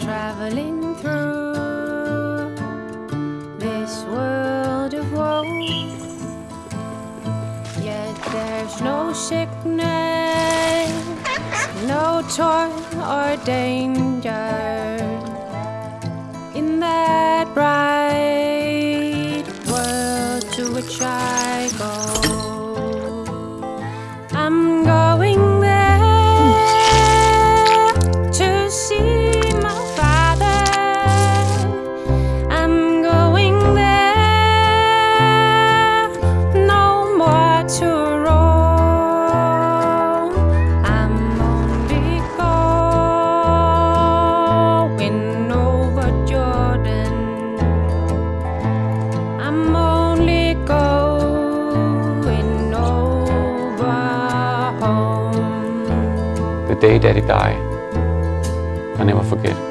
traveling through this world of woe. Yet there's no sickness, no toil or danger. the day that he died. I never forget.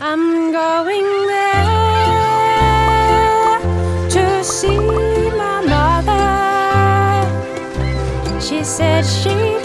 I'm going there to see my mother. She said she.